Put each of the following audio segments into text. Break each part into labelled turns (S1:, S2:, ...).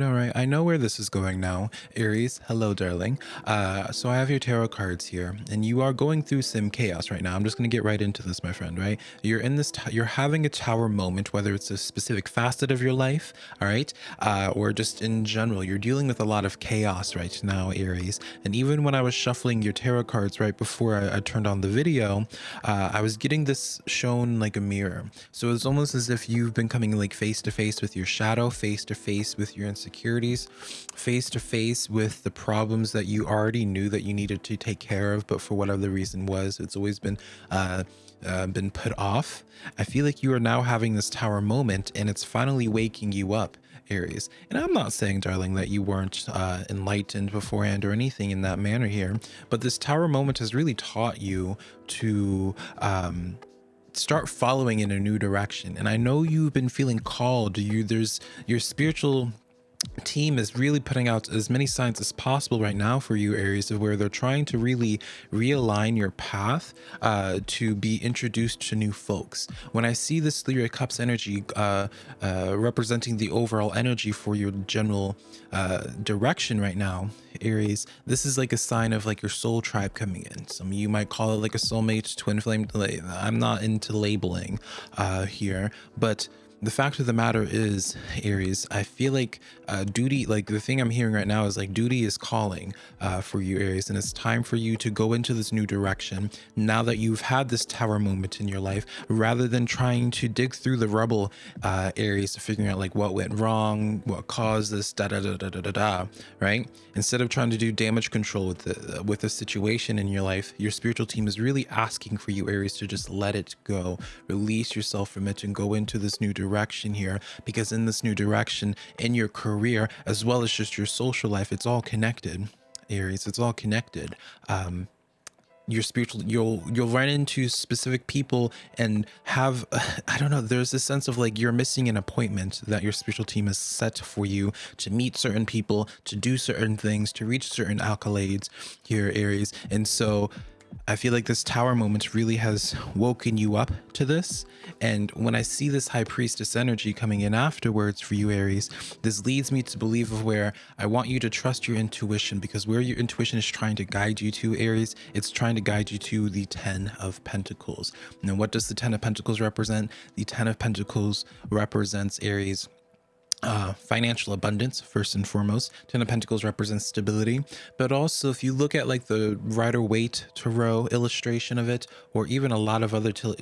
S1: All right. I know where this is going now. Aries, hello, darling. Uh, so I have your tarot cards here, and you are going through some chaos right now. I'm just going to get right into this, my friend, right? You're in this, you're having a tower moment, whether it's a specific facet of your life, all right, uh, or just in general. You're dealing with a lot of chaos right now, Aries. And even when I was shuffling your tarot cards right before I, I turned on the video, uh, I was getting this shown like a mirror. So it's almost as if you've been coming like face to face with your shadow, face to face with your insecurities face to face with the problems that you already knew that you needed to take care of, but for whatever the reason was, it's always been uh, uh, been put off. I feel like you are now having this tower moment and it's finally waking you up. Aries. And I'm not saying, darling, that you weren't uh, enlightened beforehand or anything in that manner here, but this tower moment has really taught you to um, start following in a new direction. And I know you've been feeling called. You there's your spiritual team is really putting out as many signs as possible right now for you areas of where they're trying to really realign your path uh, to be introduced to new folks. When i see this of cups energy uh, uh, representing the overall energy for your general uh, direction right now aries this is like a sign of like your soul tribe coming in. Some you might call it like a soulmate twin flame i'm not into labeling uh, here but the fact of the matter is aries i feel like uh, duty like the thing i'm hearing right now is like duty is calling uh, for you aries and it's time for you to go into this new direction now that you've had this tower moment in your life rather than trying to dig through the rubble uh, aries to figuring out like what went wrong what caused this da da da da da da, da right? Instead of trying to do damage control with the with a situation in your life your spiritual team is really asking for you aries to just let it go. Release yourself from it and go into this new direction direction here because in this new direction in your career as well as just your social life it's all connected aries it's all connected. Um your spiritual you'll you'll run into specific people and have i don't know there's this sense of like you're missing an appointment that your spiritual team has set for you to meet certain people to do certain things to reach certain accolades here aries. And so I feel like this tower moment really has woken you up to this. And when I see this high priestess energy coming in afterwards for you, Aries, this leads me to believe of where I want you to trust your intuition because where your intuition is trying to guide you to, Aries, it's trying to guide you to the 10 of Pentacles. Now, what does the 10 of Pentacles represent? The 10 of Pentacles represents Aries uh, financial abundance first and foremost. Ten of Pentacles represents stability, but also if you look at like the Rider Waite tarot illustration of it, or even a lot of other tarot,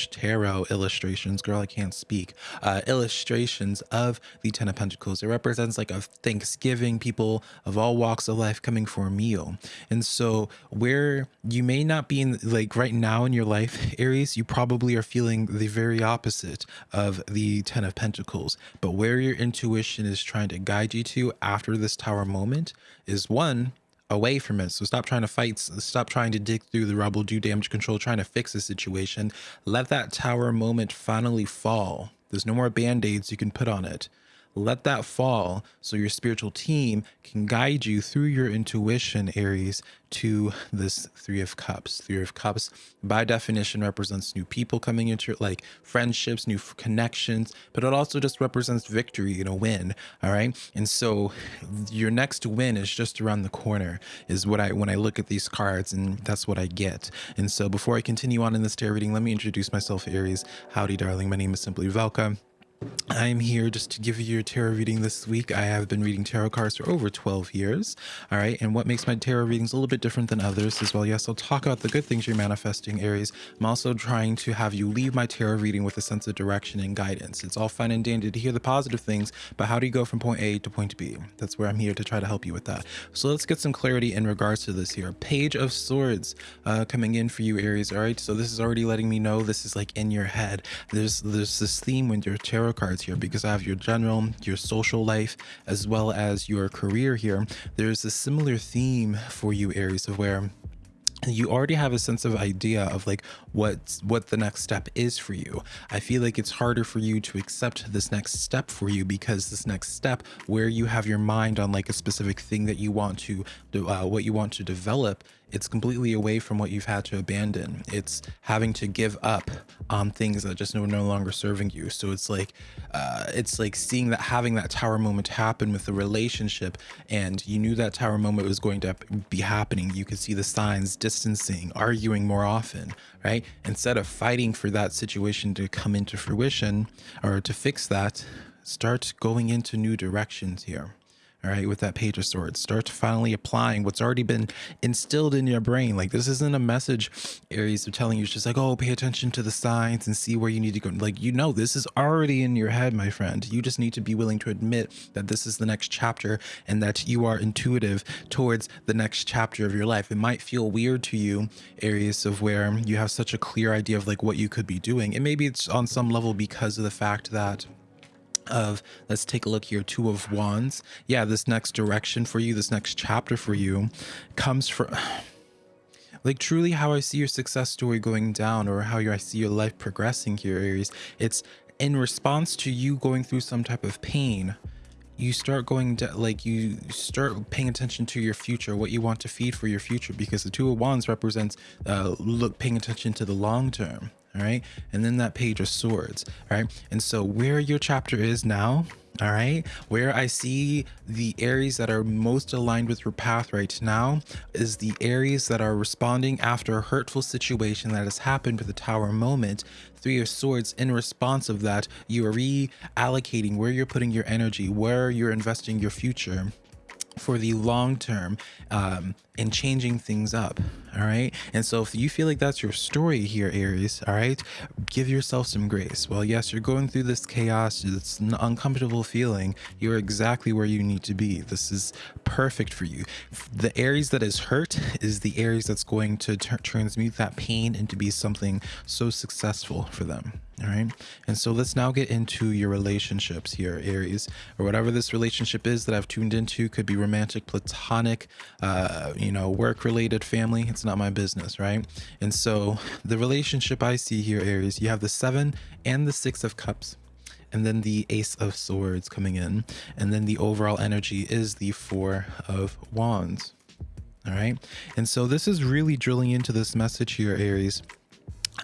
S1: tarot illustrations, girl, I can't speak, uh, illustrations of the Ten of Pentacles, it represents like a Thanksgiving, people of all walks of life coming for a meal. And so where you may not be in like right now in your life, Aries, you probably are feeling the very opposite of the Ten of Pentacles, but where where your intuition is trying to guide you to after this tower moment is one away from it. So stop trying to fight, stop trying to dig through the rubble, do damage control, trying to fix the situation. Let that tower moment finally fall. There's no more band-aids you can put on it let that fall so your spiritual team can guide you through your intuition aries to this three of cups. Three of cups by definition represents new people coming into like friendships new connections but it also just represents victory and a win all right? And so your next win is just around the corner is what i when i look at these cards and that's what i get. And so before i continue on in this tarot reading let me introduce myself aries. Howdy darling. My name is simply velka I'm here just to give you your tarot reading this week. I have been reading tarot cards for over 12 years. All right. And what makes my tarot readings a little bit different than others as well. Yes, I'll talk about the good things you're manifesting, Aries. I'm also trying to have you leave my tarot reading with a sense of direction and guidance. It's all fine and dandy to hear the positive things, but how do you go from point A to point B? That's where I'm here to try to help you with that. So let's get some clarity in regards to this here. Page of Swords uh, coming in for you, Aries. All right. So this is already letting me know this is like in your head. There's, there's this theme when your tarot tarot cards here because I have your general, your social life, as well as your career here. There's a similar theme for you, Aries, of where you already have a sense of idea of like what what the next step is for you i feel like it's harder for you to accept this next step for you because this next step where you have your mind on like a specific thing that you want to do uh, what you want to develop it's completely away from what you've had to abandon. It's having to give up on things that just are no longer serving you. So it's like uh, it's like seeing that having that tower moment happen with the relationship, and you knew that tower moment was going to be happening. You could see the signs, distancing, arguing more often, right? Instead of fighting for that situation to come into fruition or to fix that, start going into new directions here all right, with that page of swords. Start finally applying what's already been instilled in your brain. Like this isn't a message Aries are telling you. It's just like, oh, pay attention to the signs and see where you need to go. Like, you know, this is already in your head, my friend. You just need to be willing to admit that this is the next chapter and that you are intuitive towards the next chapter of your life. It might feel weird to you, Aries, of where you have such a clear idea of like what you could be doing. And maybe it's on some level because of the fact that of let's take a look here two of wands. Yeah this next direction for you this next chapter for you comes from like truly how i see your success story going down or how i see your life progressing here aries it's in response to you going through some type of pain. You start going to like you start paying attention to your future what you want to feed for your future because the two of wands represents uh look paying attention to the long term all right? And then that page of swords all right? And so where your chapter is now all right where i see the areas that are most aligned with your path right now is the areas that are responding after a hurtful situation that has happened with the tower moment. Three of swords in response of that you are reallocating where you're putting your energy where you're investing your future for the long term um, and changing things up. All right. And so if you feel like that's your story here, Aries, all right, give yourself some grace. Well, yes, you're going through this chaos. It's an uncomfortable feeling. You're exactly where you need to be. This is perfect for you. The Aries that is hurt is the Aries that's going to transmute that pain into be something so successful for them all right? And so let's now get into your relationships here aries or whatever this relationship is that i've tuned into. Could be romantic platonic uh you know work related family. It's not my business right? And so the relationship i see here aries you have the seven and the six of cups and then the ace of swords coming in and then the overall energy is the four of wands. All right? And so this is really drilling into this message here aries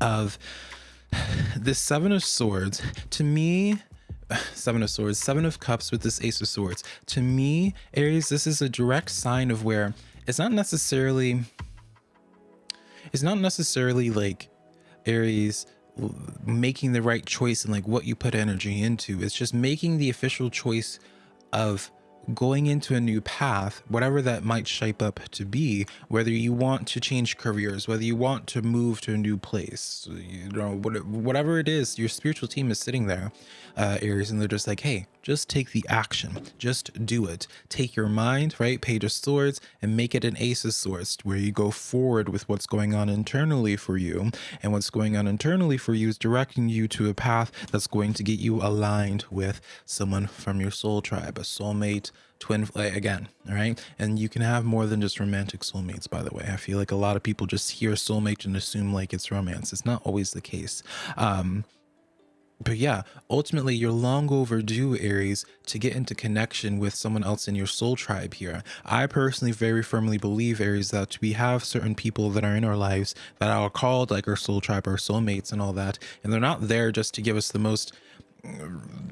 S1: of this seven of swords to me seven of swords seven of cups with this ace of swords to me aries this is a direct sign of where it's not necessarily it's not necessarily like aries making the right choice and like what you put energy into. It's just making the official choice of going into a new path, whatever that might shape up to be, whether you want to change careers, whether you want to move to a new place, you know, whatever it is, your spiritual team is sitting there, uh, Aries, and they're just like, hey, just take the action, just do it. Take your mind, right, page of swords, and make it an ace of swords, where you go forward with what's going on internally for you. And what's going on internally for you is directing you to a path that's going to get you aligned with someone from your soul tribe, a soulmate, twin again all right and you can have more than just romantic soulmates by the way i feel like a lot of people just hear soulmate and assume like it's romance it's not always the case um but yeah, ultimately, you're long overdue, Aries, to get into connection with someone else in your soul tribe here. I personally very firmly believe, Aries, that we have certain people that are in our lives that are called like our soul tribe, our soulmates, and all that. And they're not there just to give us the most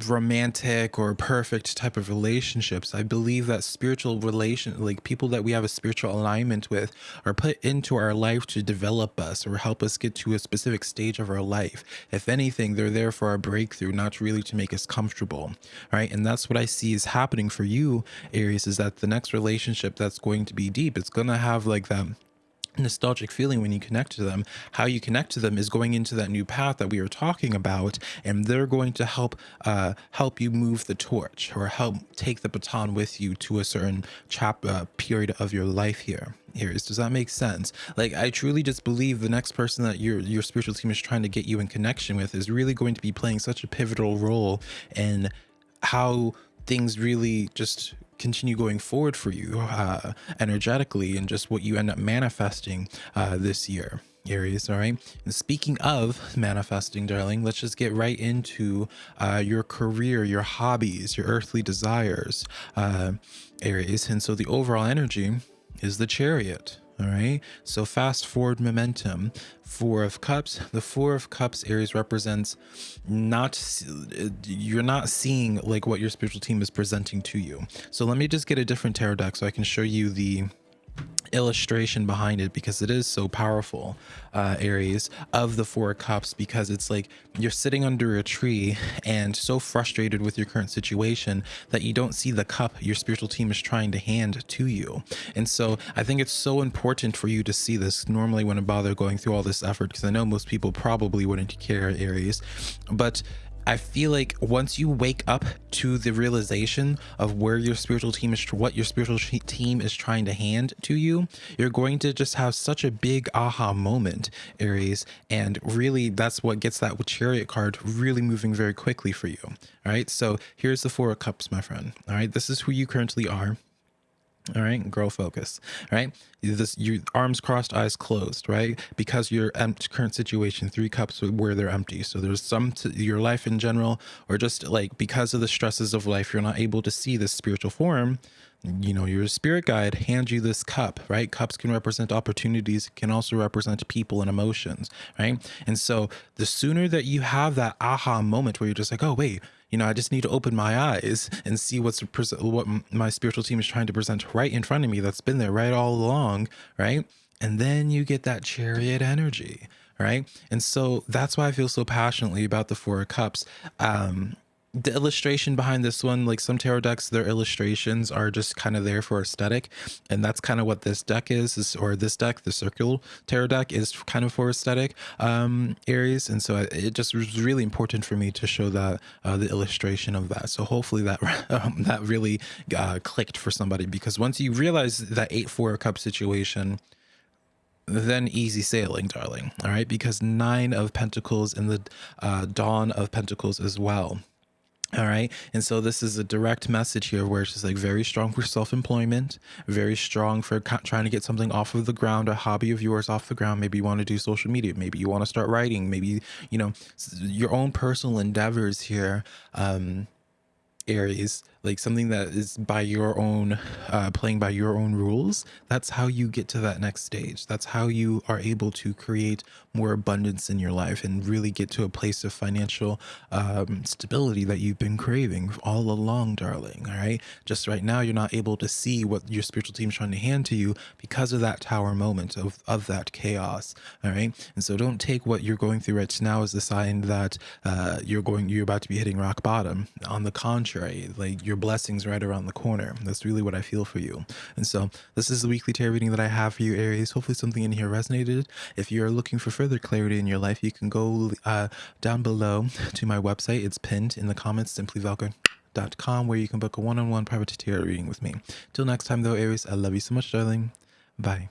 S1: romantic or perfect type of relationships. I believe that spiritual relation, like people that we have a spiritual alignment with, are put into our life to develop us or help us get to a specific stage of our life. If anything, they're there for our breakthrough, not really to make us comfortable. Right. And that's what I see is happening for you, Aries, is that the next relationship that's going to be deep, it's going to have like that nostalgic feeling when you connect to them how you connect to them is going into that new path that we were talking about and they're going to help uh help you move the torch or help take the baton with you to a certain chap uh, period of your life here Aries. Does that make sense? Like, I truly just believe the next person that your your spiritual team is trying to get you in connection with is really going to be playing such a pivotal role in how things really just continue going forward for you uh, energetically and just what you end up manifesting uh, this year. Aries, all right? And speaking of manifesting, darling, let's just get right into uh, your career, your hobbies, your earthly desires, uh, Aries. And so the overall energy is the chariot. All right. So fast forward momentum. Four of Cups. The Four of Cups Aries represents not you're not seeing like what your spiritual team is presenting to you. So let me just get a different tarot deck so I can show you the illustration behind it because it is so powerful uh aries of the four cups because it's like you're sitting under a tree and so frustrated with your current situation that you don't see the cup your spiritual team is trying to hand to you. And so i think it's so important for you to see this. Normally wouldn't bother going through all this effort because i know most people probably wouldn't care aries. But I feel like once you wake up to the realization of where your spiritual team is, what your spiritual team is trying to hand to you, you're going to just have such a big aha moment, Aries. And really, that's what gets that chariot card really moving very quickly for you. All right. So here's the Four of Cups, my friend. All right. This is who you currently are all right girl focus right? This your arms crossed eyes closed right? Because your current situation three cups where they're empty. So there's some to your life in general or just like because of the stresses of life you're not able to see this spiritual form you know your spirit guide hands you this cup right? Cups can represent opportunities can also represent people and emotions right? And so the sooner that you have that aha moment where you're just like oh wait you know, I just need to open my eyes and see what's what my spiritual team is trying to present right in front of me. That's been there right all along, right? And then you get that chariot energy, right? And so that's why I feel so passionately about the Four of Cups. Um, the illustration behind this one like some tarot decks their illustrations are just kind of there for aesthetic and that's kind of what this deck is, is or this deck the circular tarot deck is kind of for aesthetic um aries and so it just was really important for me to show that uh, the illustration of that so hopefully that um, that really uh, clicked for somebody because once you realize that eight four cup situation then easy sailing, darling. All right, because nine of pentacles in the uh, dawn of pentacles as well. All right. And so this is a direct message here where it's just like very strong for self-employment, very strong for trying to get something off of the ground, a hobby of yours off the ground. Maybe you want to do social media. Maybe you want to start writing. Maybe, you know, your own personal endeavors here. Um, Aries, like something that is by your own, uh, playing by your own rules, that's how you get to that next stage. That's how you are able to create more abundance in your life and really get to a place of financial um, stability that you've been craving all along, darling. All right. Just right now, you're not able to see what your spiritual team is trying to hand to you because of that tower moment of, of that chaos. All right. And so don't take what you're going through right now as a sign that uh, you're going, you're about to be hitting rock bottom. On the contrary, like your blessings right around the corner. That's really what I feel for you. And so this is the weekly tarot reading that I have for you, Aries. Hopefully something in here resonated. If you're looking for further clarity in your life, you can go uh, down below to my website. It's pinned in the comments, simplyvelka.com, where you can book a one-on-one -on -one private tarot reading with me. Till next time though, Aries, I love you so much, darling. Bye.